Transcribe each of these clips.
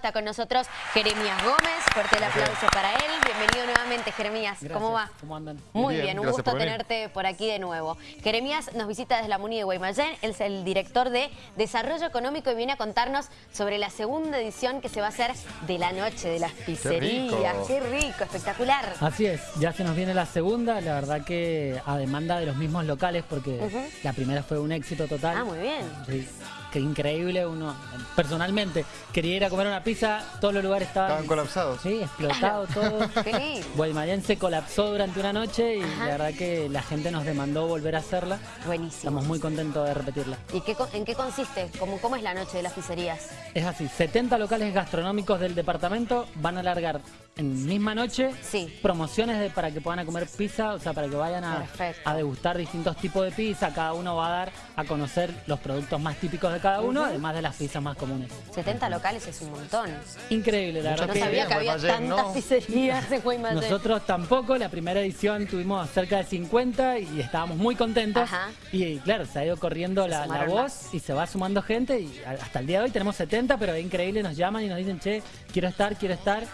Está con nosotros Jeremías Gómez. Fuerte el aplauso para él. Bienvenido nuevamente, Jeremías. ¿Cómo va? ¿Cómo andan? Muy Bien, bien, un gusto por tenerte por aquí de nuevo. Jeremías nos visita desde la Muni de Guaymallén. Él es el director de Desarrollo Económico y viene a contarnos sobre la segunda edición que se va a hacer de la Noche de las Pizzerías. rico. Qué rico, espectacular. Así es, ya se nos viene la segunda, la verdad que a demanda de los mismos locales porque la primera fue un éxito total. Ah, muy bien. Sí, qué increíble, uno personalmente quería ir a comer una pizza, todos los lugares estaban... Estaban colapsados. Sí, explotado todo. Guaymallén se colapsó durante una noche y Ajá. la verdad que la gente nos demandó volver a hacerla. Buenísimo. Estamos muy contentos de repetirla. ¿Y qué, en qué consiste? ¿Cómo, ¿Cómo es la Noche de las Pizzerías? Es así, 70 locales gastronómicos del departamento van a largar en misma noche Sí. promociones de- para que puedan a comer pizza, o sea, para que vayan a, degustar distintos tipos de pizza. Cada uno va a dar a conocer los productos más típicos de cada uno, además de las pizzas más comunes. 70 locales es un montón. Increíble, la Mucha verdad No que sabía que había Guaymallén, tantas ¿no? pizzerías en Guaymallén. nosotros tampoco, la primera edición tuvimos cerca de 50 y estábamos muy contentos. Ajá. Y claro, se ha ido corriendo la, voz más. y se va sumando gente y hasta el día de hoy tenemos 70, pero es increíble, nos llaman y nos dicen, che, quiero estar, quiero estar.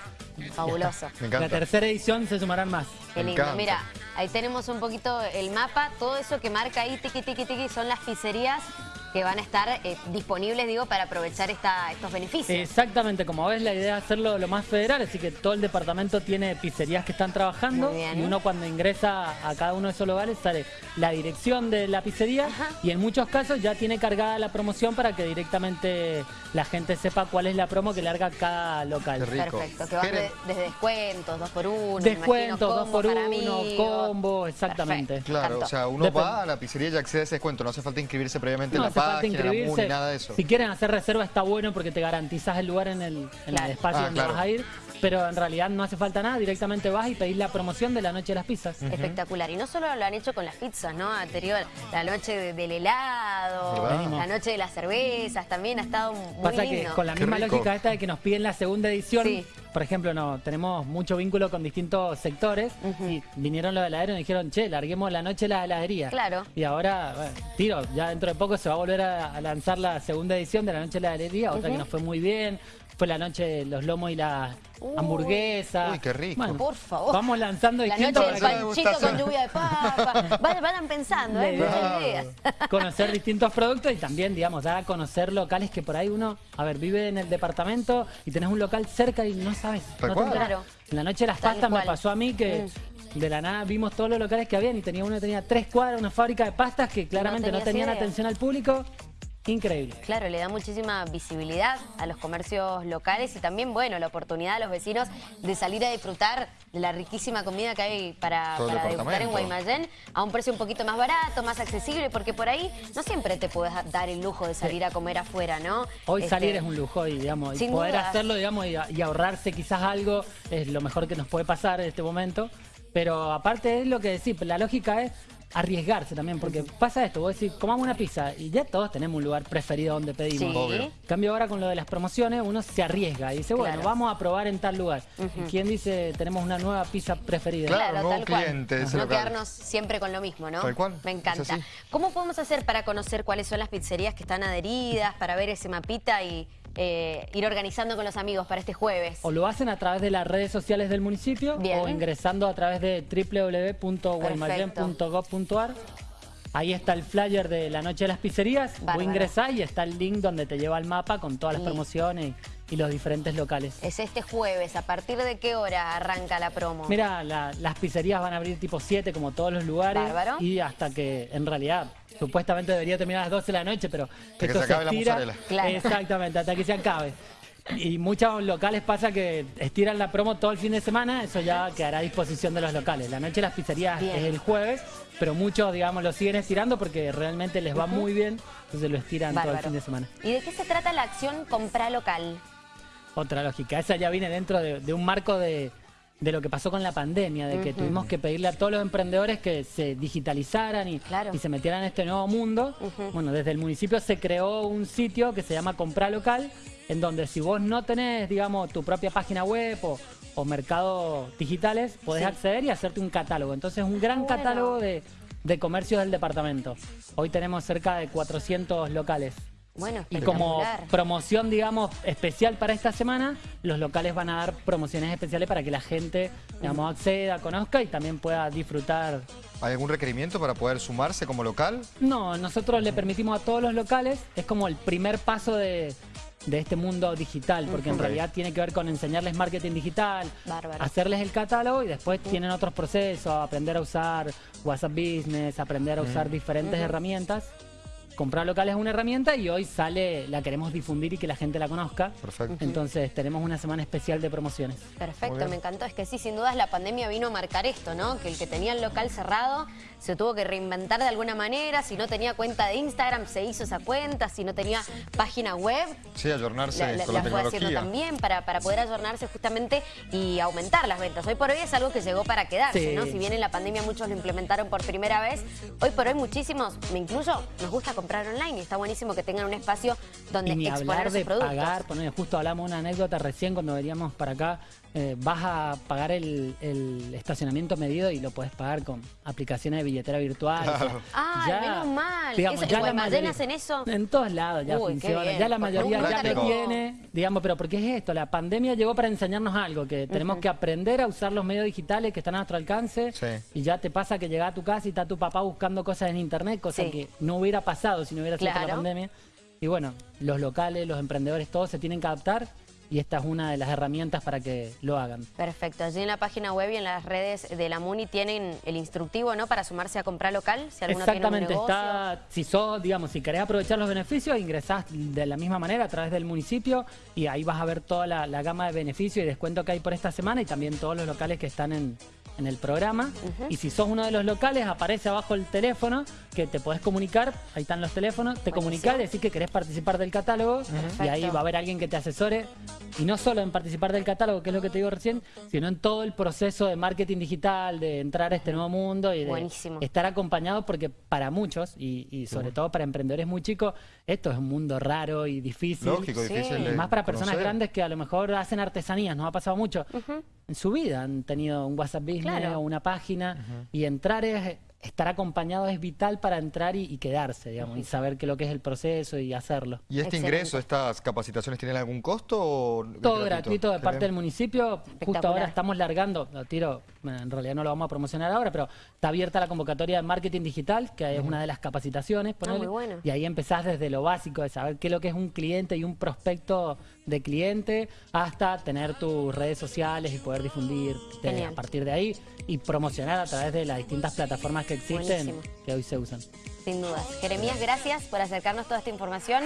Fabuloso. Me La encanta. tercera edición se sumarán más. Qué lindo. Mira, ahí tenemos un poquito el mapa. Todo eso que marca ahí, tiqui, tiqui, tiqui, son las pizzerías que van a estar eh, disponibles, digo, para aprovechar esta, estos beneficios. Exactamente, como ves, la idea es hacerlo lo más federal, así que todo el departamento tiene pizzerías que están trabajando y uno cuando ingresa a cada uno de esos lugares sale la dirección de la pizzería Ajá. y en muchos casos ya tiene cargada la promoción para que directamente la gente sepa cuál es la promo que larga cada local. Qué rico. Perfecto, que van de- desde descuentos, dos por uno, Descuentos, dos por uno, amigos. combo, exactamente. Perfecto. Claro, Tanto. o sea, uno Depende. va a la pizzería y accede a ese descuento. No hace falta inscribirse previamente No en la página, la inscribirse. MUNI, nada de eso. Si quieren hacer reserva está bueno porque te garantizas el lugar en el, en Claro. el espacio Ah, donde claro. vas a ir. Pero en realidad no hace falta nada, directamente vas y pedís la promoción de la noche de las pizzas. Espectacular. Y no solo lo han hecho con las pizzas, ¿no? Anterior, la noche de- del helado, ¿Verdad? la noche de las cervezas, también ha estado muy Pasa lindo. que con la Qué misma rico. lógica esta de que nos piden la segunda edición, Sí. Por ejemplo, no tenemos mucho vínculo con distintos sectores y vinieron los heladeros y dijeron, che, larguemos la noche de la heladería. Claro. Y ahora, bueno, tiro, ya dentro de poco se va a volver a, a lanzar la segunda edición de la noche de la heladería, otra que nos fue muy bien. Fue la noche de los lomos y la Uy. hamburguesa. Uy, qué rico. Bueno, Por favor. Vamos lanzando La distintos noche del panchito con lluvia de papa. Vayan, vayan pensando, ¿eh? La Muchas ideas. conocer distintos productos y también, digamos, dar a conocer locales que por ahí uno, a ver, vive en el departamento y tenés un local cerca y no sabes. Tal no te cual. enterás. Claro. En la noche de las Tal pastas me cual. Mm. pasó a mí que de la nada vimos todos los locales que habían y tenía uno que tenía tres cuadras, una fábrica de pastas que claramente no, tenían idea. atención al público. Increíble. Claro, le da muchísima visibilidad a los comercios locales y también, bueno, la oportunidad a los vecinos de salir a disfrutar de la riquísima comida que hay para, para degustar en. Guaymallén a un precio un poquito más barato, más accesible, porque por ahí no siempre te puedes dar el lujo de salir a comer afuera, ¿no? Hoy Este, salir es un lujo y, digamos, y poder dudas. hacerlo, digamos, y, y ahorrarse quizás algo es lo mejor que nos puede pasar en este momento. Pero aparte es lo que decís, la lógica es arriesgarse también, porque pasa esto, vos decís, comamos una pizza y ya todos tenemos un lugar preferido donde pedimos. Sí. Obvio. En cambio ahora con lo de las promociones uno se arriesga y dice, bueno, Claro. vamos a probar en tal lugar. ¿Y quién dice tenemos una nueva pizza preferida? Claro. Claro, nuevo tal cual. cliente no local. quedarnos siempre con lo mismo, ¿no? Tal cual, Me encanta. ¿Cómo podemos hacer para conocer cuáles son las pizzerías que están adheridas, para ver ese mapita y eh, ir organizando con los amigos para este jueves? O lo hacen a través de las redes sociales del municipio Bien. o ingresando a través de www.guaymallén.gov.ar. Ahí está el flyer de la noche de las pizzerías. Bárbaro. Vos ingresás y está el link donde te lleva al mapa con todas las promociones y, y los diferentes locales. Es este jueves. ¿A partir de qué hora arranca la promo? Mira, la- las pizzerías van a abrir tipo 7 como todos los lugares. Bárbaro. Y hasta que en realidad supuestamente debería terminar a las 12 de la noche, pero que esto se acabe la estira. mozzarella. Claro. Exactamente, hasta que se acabe. Y muchos locales pasa que estiran la promo todo el fin de semana, eso ya quedará a disposición de los locales. La noche de las pizzerías Bien. es el jueves, pero muchos, digamos, lo siguen estirando porque realmente les va muy bien, entonces lo estiran todo el fin de semana. ¿Y de qué se trata la acción Compra Local? Otra lógica, esa ya viene dentro de, de un marco de, de lo que pasó con la pandemia, de que tuvimos que pedirle a todos los emprendedores que se digitalizaran y, Claro. y se metieran en este nuevo mundo. Bueno, desde el municipio se creó un sitio que se llama Comprar Local, en donde si vos no tenés, digamos, tu propia página web o, o mercados digitales, podés Sí. acceder y hacerte un catálogo. Entonces, un gran Bueno. catálogo de, de comercios del departamento. Hoy tenemos cerca de 400 locales. Bueno, Y como promoción, digamos, especial para esta semana, los locales van a dar promociones especiales para que la gente, digamos, acceda, conozca y también pueda disfrutar. ¿Hay algún requerimiento para poder sumarse como local? No, nosotros le permitimos a todos los locales, es como el primer paso de, de este mundo digital, porque en realidad tiene que ver con enseñarles marketing digital, Bárbaro. hacerles el catálogo y después tienen otros procesos, aprender a usar WhatsApp Business, aprender a usar diferentes herramientas. Comprar local es una herramienta y hoy sale, la queremos difundir y que la gente la conozca. Perfecto. Entonces tenemos una semana especial de promociones. Perfecto, me encantó. Es que sí, sin dudas la pandemia vino a marcar esto, ¿no? Que el que tenía el local cerrado se tuvo que reinventar de alguna manera. Si no tenía cuenta de Instagram, se hizo esa cuenta. Si no tenía página web, Sí, ayornarse la, la- con la la fue haciendo tecnología. también para, para poder ayornarse justamente y aumentar las ventas. Hoy por hoy es algo que llegó para quedarse, Sí. ¿no? Si bien en la pandemia muchos lo implementaron por primera vez, hoy por hoy muchísimos, me incluyo, nos gusta comprar online y está buenísimo que tengan un espacio donde Y ni exponer hablar sus de productos. pagar, poner, justo hablamos una anécdota recién cuando veníamos para acá, eh, vas a pagar el, el estacionamiento medido y lo puedes pagar con aplicaciones de billetera virtual. Claro. Ay, menos mal. digamos, Eso- ya ¿en la mayoría- hacen eso? En todos lados ya Uy, funciona. Ya la porque mayoría ya lo tiene. Digamos, pero ¿por qué es esto? La pandemia llegó para enseñarnos algo, que tenemos que aprender a usar los medios digitales que están a nuestro alcance. Sí. Y ya te pasa que llega a tu casa y está tu papá buscando cosas en internet, cosa Sí. que no hubiera pasado si no hubiera sido la pandemia. Y bueno, los locales, los emprendedores, todos se tienen que adaptar y esta es una de las herramientas para que lo hagan. Perfecto. Allí en la página web y en las redes de la MUNI tienen el instructivo, ¿no? Para sumarse a comprar local, si alguno Exactamente, tiene un negocio. está, si sos, digamos, si querés aprovechar los beneficios, ingresás de la misma manera a través del municipio y ahí vas a ver toda la, la gama de beneficios y descuento que hay por esta semana y también todos los locales que están en, en el programa. Y si sos uno de los locales, aparece abajo el teléfono que te podés comunicar, ahí están los teléfonos, te Buenísimo. comunicás, decís que querés participar del catálogo y ahí va a haber alguien que te asesore y no solo en participar del catálogo, que es lo que te digo recién, sino en todo el proceso de marketing digital, de entrar a este nuevo mundo y de Buenísimo. estar acompañado porque para muchos y, y sobre todo para emprendedores muy chicos, esto es un mundo raro y difícil. Lógico, Sí. difícil Y de más para personas conocer. grandes que a lo mejor hacen artesanías, nos ha pasado mucho. En su vida han tenido un WhatsApp Business Claro. o una página y entrar es estar acompañado es vital para entrar y, y quedarse, digamos, y saber qué es lo que es el proceso y hacerlo. ¿Y este Excelente. ingreso, estas capacitaciones, tienen algún costo o Todo gratuito de parte del municipio. Justo ahora estamos largando, lo tiro, en realidad no lo vamos a promocionar ahora, pero está abierta la convocatoria de marketing digital, que es una de las capacitaciones. ponele, muy bueno. Y ahí empezás desde lo básico de saber qué es lo que es un cliente y un prospecto de cliente, hasta tener tus redes sociales y poder difundir a partir de ahí y promocionar a través de las distintas plataformas que existen Buenísimo. que hoy se usan. Sin dudas. Jeremías, gracias por acercarnos toda esta información.